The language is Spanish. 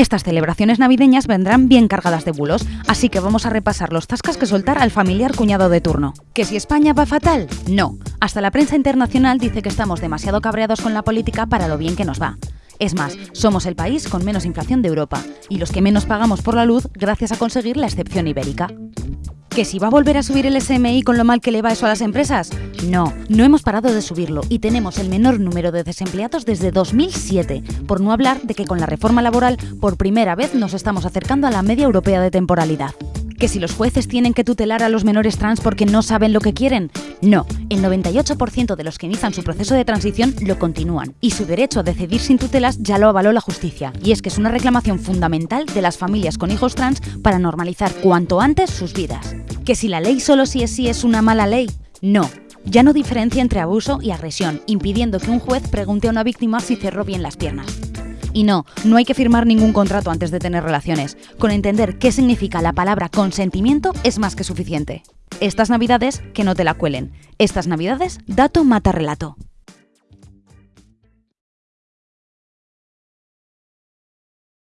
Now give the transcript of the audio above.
Estas celebraciones navideñas vendrán bien cargadas de bulos, así que vamos a repasar los tascas que soltar al familiar cuñado de turno. ¿Que si España va fatal? No. Hasta la prensa internacional dice que estamos demasiado cabreados con la política para lo bien que nos va. Es más, somos el país con menos inflación de Europa y los que menos pagamos por la luz gracias a conseguir la excepción ibérica. ¿Que si va a volver a subir el SMI con lo mal que le va eso a las empresas? No, no hemos parado de subirlo y tenemos el menor número de desempleados desde 2007, por no hablar de que con la reforma laboral por primera vez nos estamos acercando a la media europea de temporalidad. ¿Que si los jueces tienen que tutelar a los menores trans porque no saben lo que quieren? No, el 98% de los que inician su proceso de transición lo continúan y su derecho a decidir sin tutelas ya lo avaló la justicia. Y es que es una reclamación fundamental de las familias con hijos trans para normalizar cuanto antes sus vidas. ¿Que si la ley solo sí es sí es una mala ley? No, ya no diferencia entre abuso y agresión, impidiendo que un juez pregunte a una víctima si cerró bien las piernas. Y no, no hay que firmar ningún contrato antes de tener relaciones. Con entender qué significa la palabra consentimiento es más que suficiente. Estas navidades, que no te la cuelen. Estas navidades, dato mata relato.